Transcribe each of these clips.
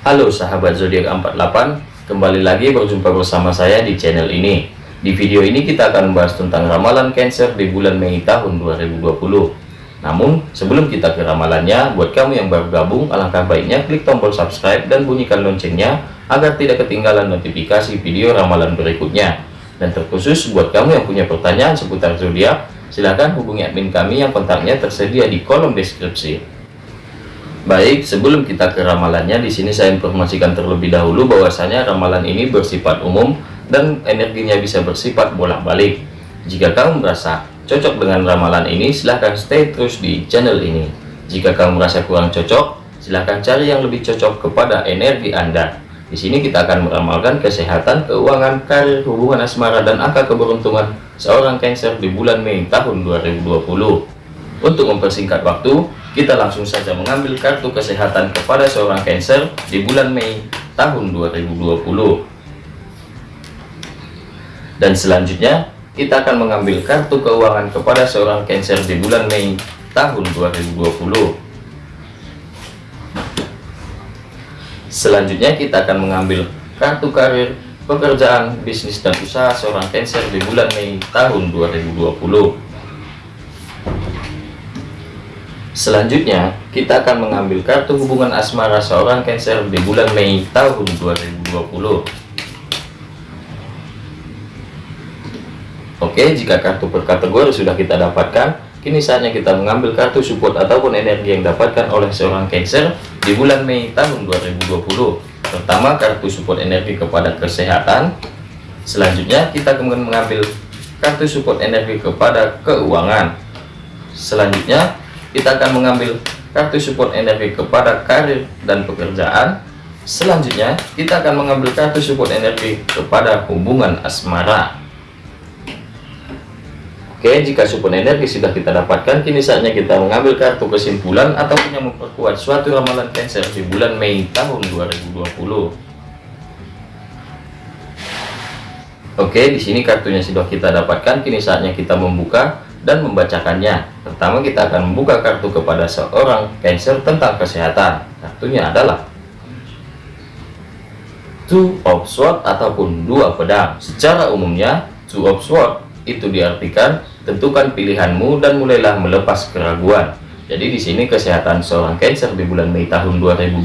Halo sahabat zodiak 48, kembali lagi berjumpa bersama saya di channel ini. Di video ini kita akan membahas tentang ramalan Cancer di bulan Mei tahun 2020. Namun, sebelum kita ke ramalannya, buat kamu yang baru gabung, alangkah baiknya klik tombol subscribe dan bunyikan loncengnya agar tidak ketinggalan notifikasi video ramalan berikutnya. Dan terkhusus buat kamu yang punya pertanyaan seputar zodiak, silahkan hubungi admin kami yang kontaknya tersedia di kolom deskripsi. Baik, sebelum kita ke ramalannya, di sini saya informasikan terlebih dahulu bahwasanya ramalan ini bersifat umum dan energinya bisa bersifat bolak-balik. Jika kamu merasa cocok dengan ramalan ini, silahkan stay terus di channel ini. Jika kamu merasa kurang cocok, silahkan cari yang lebih cocok kepada energi Anda. Di sini kita akan meramalkan kesehatan, keuangan, karir, hubungan asmara, dan angka keberuntungan seorang Cancer di bulan Mei tahun 2020. Untuk mempersingkat waktu, kita langsung saja mengambil kartu kesehatan kepada seorang Cancer di bulan Mei tahun 2020. Dan selanjutnya, kita akan mengambil kartu keuangan kepada seorang Cancer di bulan Mei tahun 2020. Selanjutnya, kita akan mengambil kartu karir, pekerjaan, bisnis, dan usaha seorang Cancer di bulan Mei tahun 2020. Selanjutnya, kita akan mengambil kartu hubungan asmara seorang Cancer di bulan Mei tahun 2020. Oke, jika kartu per kategori sudah kita dapatkan, kini saatnya kita mengambil kartu support ataupun energi yang dapatkan oleh seorang Cancer di bulan Mei tahun 2020. Pertama, kartu support energi kepada kesehatan. Selanjutnya, kita kemudian mengambil kartu support energi kepada keuangan. Selanjutnya, kita akan mengambil kartu support energi kepada karir dan pekerjaan. Selanjutnya kita akan mengambil kartu support energi kepada hubungan asmara. Oke jika support energi sudah kita dapatkan kini saatnya kita mengambil kartu kesimpulan ataupun yang memperkuat suatu ramalan Cancer di bulan Mei tahun 2020 Oke di sini kartunya sudah kita dapatkan kini saatnya kita membuka dan membacakannya. Pertama kita akan membuka kartu kepada seorang Cancer tentang kesehatan. Kartunya adalah Two of Swords ataupun dua pedang. Secara umumnya, Two of Swords itu diartikan tentukan pilihanmu dan mulailah melepas keraguan. Jadi di sini kesehatan seorang Cancer di bulan Mei tahun 2020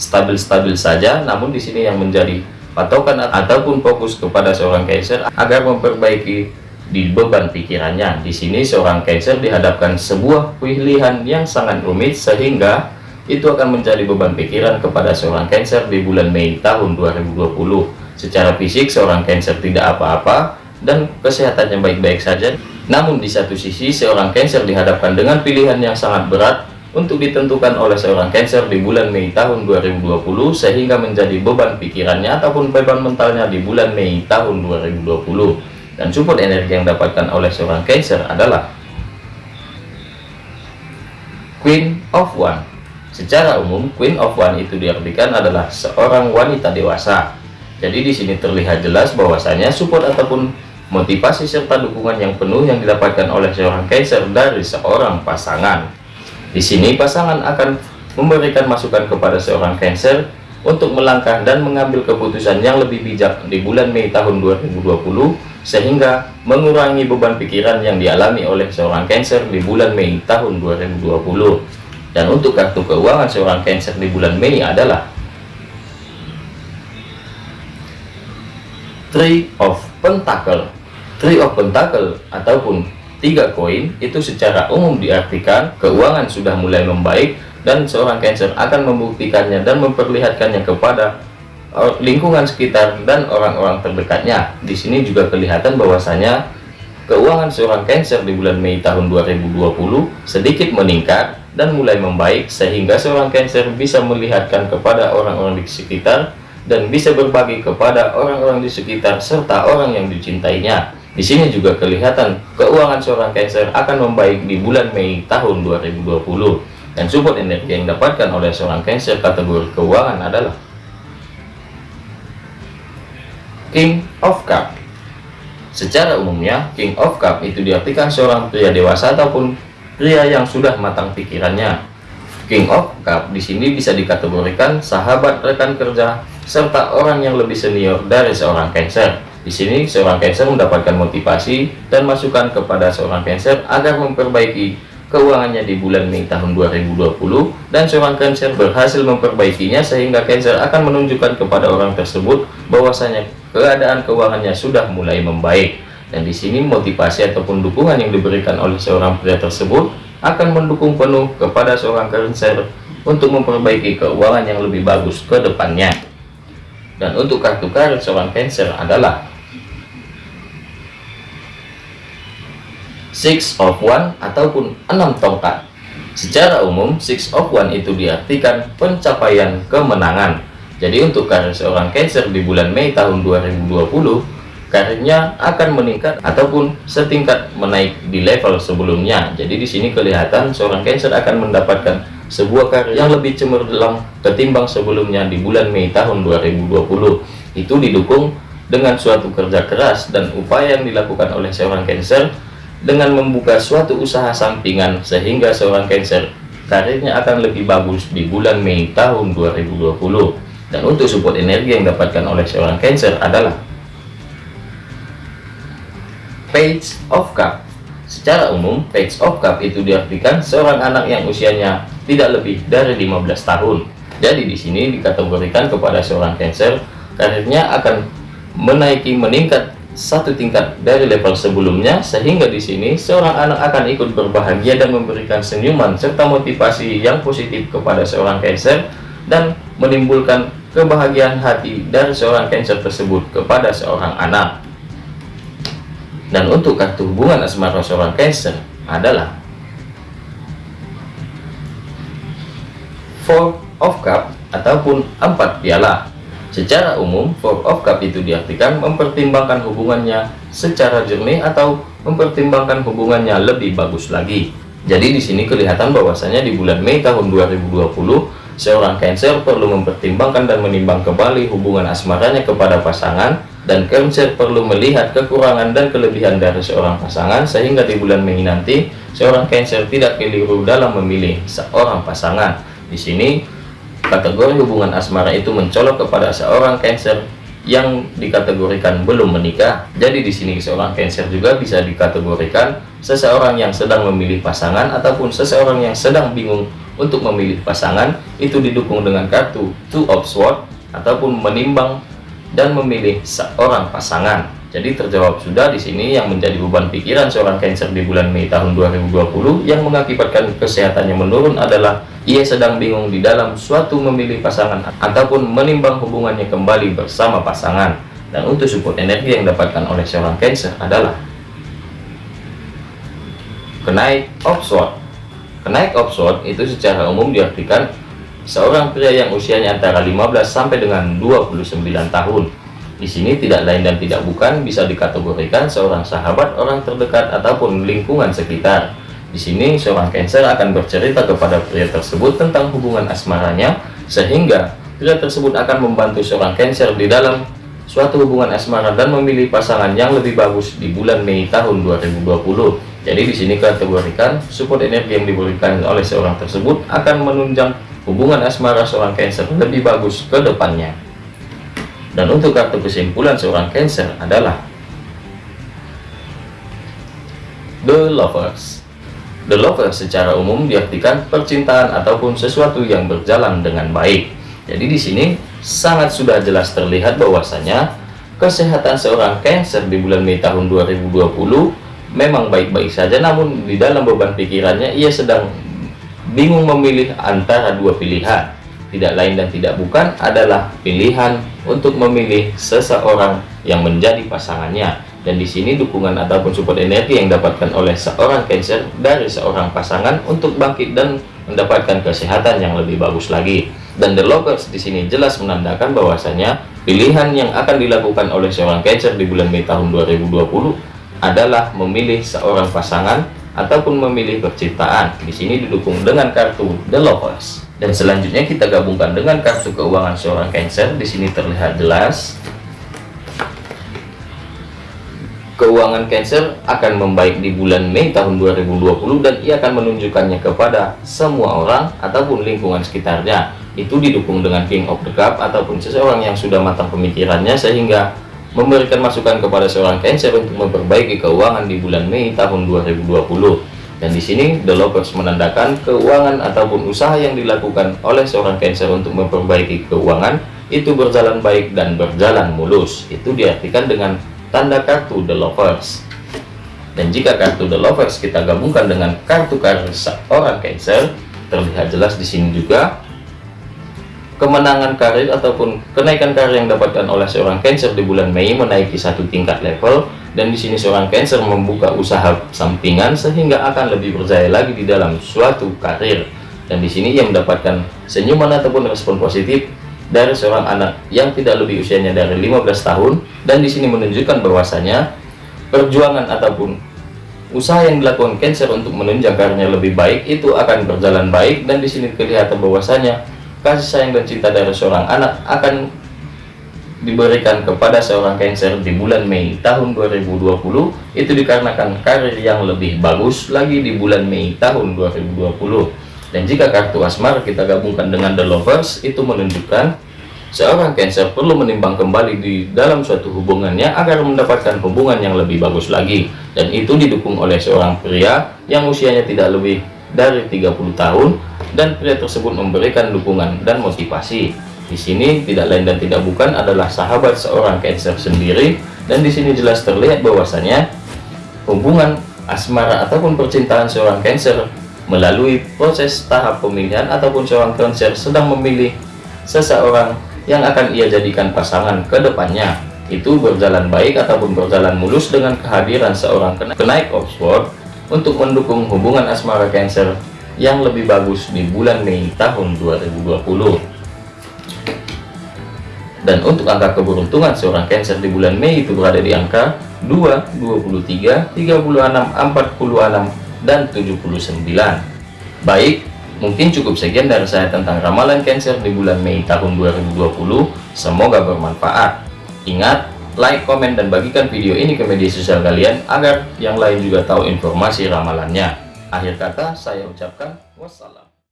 stabil-stabil saja, namun di sini yang menjadi patokan ataupun fokus kepada seorang Cancer agar memperbaiki di beban pikirannya. Di sini seorang Cancer dihadapkan sebuah pilihan yang sangat rumit sehingga itu akan menjadi beban pikiran kepada seorang Cancer di bulan Mei tahun 2020. Secara fisik seorang Cancer tidak apa-apa dan kesehatannya baik-baik saja. Namun di satu sisi seorang Cancer dihadapkan dengan pilihan yang sangat berat untuk ditentukan oleh seorang Cancer di bulan Mei tahun 2020 sehingga menjadi beban pikirannya ataupun beban mentalnya di bulan Mei tahun 2020 dan support energi yang dapatkan oleh seorang Cancer adalah Queen of One. Secara umum Queen of One itu diartikan adalah seorang wanita dewasa. Jadi di sini terlihat jelas bahwasanya support ataupun motivasi serta dukungan yang penuh yang didapatkan oleh seorang Cancer dari seorang pasangan. Di sini pasangan akan memberikan masukan kepada seorang Cancer untuk melangkah dan mengambil keputusan yang lebih bijak di bulan Mei tahun 2020 sehingga mengurangi beban pikiran yang dialami oleh seorang Cancer di bulan Mei tahun 2020 dan untuk kartu keuangan seorang Cancer di bulan Mei adalah Three of Pentacle. Three of Pentacle ataupun tiga koin itu secara umum diartikan keuangan sudah mulai membaik dan seorang Cancer akan membuktikannya dan memperlihatkannya kepada lingkungan sekitar dan orang-orang terdekatnya. Di sini juga kelihatan bahwasanya keuangan seorang Cancer di bulan Mei tahun 2020 sedikit meningkat dan mulai membaik sehingga seorang Cancer bisa melihatkan kepada orang-orang di sekitar dan bisa berbagi kepada orang-orang di sekitar serta orang yang dicintainya. Di sini juga kelihatan keuangan seorang Cancer akan membaik di bulan Mei tahun 2020 dan support energi yang dapatkan oleh seorang Cancer kategori keuangan adalah King of Cup Secara umumnya, King of Cup itu diartikan seorang pria dewasa ataupun pria yang sudah matang pikirannya. King of Cup di sini bisa dikategorikan sahabat rekan kerja serta orang yang lebih senior dari seorang Cancer. Di sini seorang Cancer mendapatkan motivasi dan masukan kepada seorang Cancer agar memperbaiki keuangannya di bulan Mei tahun 2020 dan seorang Cancer berhasil memperbaikinya sehingga Cancer akan menunjukkan kepada orang tersebut bahwasanya keadaan keuangannya sudah mulai membaik. Dan di sini motivasi ataupun dukungan yang diberikan oleh seorang pria tersebut akan mendukung penuh kepada seorang Cancer untuk memperbaiki keuangan yang lebih bagus ke depannya. Dan untuk kartu karir seorang Cancer adalah Six of One ataupun enam tongkat. Secara umum, Six of One itu diartikan pencapaian kemenangan. Jadi untuk karir seorang Cancer di bulan Mei tahun 2020, karirnya akan meningkat ataupun setingkat menaik di level sebelumnya. Jadi di sini kelihatan seorang Cancer akan mendapatkan sebuah karir yang lebih cemerlang ketimbang sebelumnya di bulan Mei tahun 2020. Itu didukung dengan suatu kerja keras dan upaya yang dilakukan oleh seorang Cancer dengan membuka suatu usaha sampingan sehingga seorang Cancer karirnya akan lebih bagus di bulan Mei tahun 2020. Dan untuk support energi yang didapatkan oleh seorang Cancer adalah Page of Cup Secara umum, Page of Cup itu diartikan seorang anak yang usianya tidak lebih dari 15 tahun. Jadi di sini dikategorikan kepada seorang Cancer, karirnya akan menaiki meningkat satu tingkat dari level sebelumnya sehingga di sini seorang anak akan ikut berbahagia dan memberikan senyuman serta motivasi yang positif kepada seorang Cancer dan menimbulkan kebahagiaan hati dari seorang Cancer tersebut kepada seorang anak. Dan untuk kartu hubungan asmara seorang Cancer adalah Four of Cup ataupun empat piala. Secara umum, Four of Cup itu diartikan mempertimbangkan hubungannya secara jernih atau mempertimbangkan hubungannya lebih bagus lagi. Jadi di sini kelihatan bahwasanya di bulan Mei tahun 2020 seorang Cancer perlu mempertimbangkan dan menimbang kembali hubungan asmaranya kepada pasangan dan Cancer perlu melihat kekurangan dan kelebihan dari seorang pasangan sehingga di bulan Mei nanti seorang Cancer tidak keliru dalam memilih seorang pasangan. Di sini kategori hubungan asmara itu mencolok kepada seorang Cancer yang dikategorikan belum menikah. Jadi di sini seorang Cancer juga bisa dikategorikan seseorang yang sedang memilih pasangan ataupun seseorang yang sedang bingung untuk memilih pasangan itu didukung dengan kartu Two of Swords ataupun menimbang dan memilih seorang pasangan. Jadi terjawab sudah di sini yang menjadi beban pikiran seorang Cancer di bulan Mei tahun 2020 yang mengakibatkan kesehatannya menurun adalah ia sedang bingung di dalam suatu memilih pasangan ataupun menimbang hubungannya kembali bersama pasangan. Dan untuk support energi yang didapatkan oleh seorang Cancer adalah kenaik of sword. Kenaik of sword itu secara umum diartikan seorang pria yang usianya antara 15 sampai dengan 29 tahun. Di sini tidak lain dan tidak bukan bisa dikategorikan seorang sahabat, orang terdekat ataupun lingkungan sekitar. Di sini seorang Cancer akan bercerita kepada pria tersebut tentang hubungan asmaranya sehingga pria tersebut akan membantu seorang Cancer di dalam suatu hubungan asmara dan memilih pasangan yang lebih bagus di bulan Mei tahun 2020. Jadi di sini kategorikan support energi yang diberikan oleh seorang tersebut akan menunjang hubungan asmara seorang Cancer lebih bagus ke depannya. Dan untuk kartu kesimpulan seorang Cancer adalah The Lovers. The Lovers secara umum diartikan percintaan ataupun sesuatu yang berjalan dengan baik. Jadi di sini sangat sudah jelas terlihat bahwasanya kesehatan seorang Cancer di bulan Mei tahun 2020 memang baik-baik saja namun di dalam beban pikirannya ia sedang bingung memilih antara dua pilihan. Tidak lain dan tidak bukan adalah pilihan untuk memilih seseorang yang menjadi pasangannya. Dan di sini dukungan ataupun support energi yang dapatkan oleh seorang Cancer dari seorang pasangan untuk bangkit dan mendapatkan kesehatan yang lebih bagus lagi. Dan the lovers di sini jelas menandakan bahwasanya pilihan yang akan dilakukan oleh seorang Cancer di bulan Mei tahun 2020 adalah memilih seorang pasangan ataupun memilih percintaan. Di sini didukung dengan kartu The Lovers. Dan selanjutnya kita gabungkan dengan kartu keuangan seorang Cancer. Di sini terlihat jelas keuangan Cancer akan membaik di bulan Mei tahun 2020 dan ia akan menunjukkannya kepada semua orang ataupun lingkungan sekitarnya. Itu didukung dengan King of the Cup ataupun seseorang yang sudah matang pemikirannya sehingga memberikan masukan kepada seorang Cancer untuk memperbaiki keuangan di bulan Mei tahun 2020. Dan di sini The Lovers menandakan keuangan ataupun usaha yang dilakukan oleh seorang Cancer untuk memperbaiki keuangan itu berjalan baik dan berjalan mulus. Itu diartikan dengan tanda kartu The Lovers. Dan jika kartu The Lovers kita gabungkan dengan kartu karir seorang Cancer, terlihat jelas di sini juga kemenangan karir ataupun kenaikan karir yang dapatkan oleh seorang Cancer di bulan Mei menaiki satu tingkat level dan di sini seorang Cancer membuka usaha sampingan sehingga akan lebih berjaya lagi di dalam suatu karir. Dan di sini ia mendapatkan senyuman ataupun respon positif dari seorang anak yang tidak lebih usianya dari 15 tahun dan di sini menunjukkan bahwasanya perjuangan ataupun usaha yang dilakukan Cancer untuk menunjang karirnya lebih baik itu akan berjalan baik dan di sini kelihatan bahwasanya kasih sayang dan cinta dari seorang anak akan diberikan kepada seorang Cancer di bulan Mei tahun 2020 itu dikarenakan karir yang lebih bagus lagi di bulan Mei tahun 2020 dan jika kartu asmara kita gabungkan dengan the lovers itu menunjukkan seorang cancer perlu menimbang kembali di dalam suatu hubungannya agar mendapatkan hubungan yang lebih bagus lagi. Dan itu didukung oleh seorang pria yang usianya tidak lebih dari 30 tahun dan pria tersebut memberikan dukungan dan motivasi. Di sini tidak lain dan tidak bukan adalah sahabat seorang cancer sendiri. Dan di sini jelas terlihat bahwasanya hubungan asmara ataupun percintaan seorang cancer melalui proses tahap pemilihan ataupun seorang konser sedang memilih seseorang yang akan ia jadikan pasangan ke depannya. Itu berjalan baik ataupun berjalan mulus dengan kehadiran seorang kenaik Oxford untuk mendukung hubungan asmara Cancer yang lebih bagus di bulan Mei tahun 2020 dan untuk angka keberuntungan seorang Cancer di bulan Mei itu berada di angka 2, 23, 36, 46 dan 79 baik mungkin cukup sekian dari saya tentang ramalan Cancer di bulan Mei tahun 2020 semoga bermanfaat. Ingat like komen dan bagikan video ini ke media sosial kalian agar yang lain juga tahu informasi ramalannya akhir kata saya ucapkan wassalam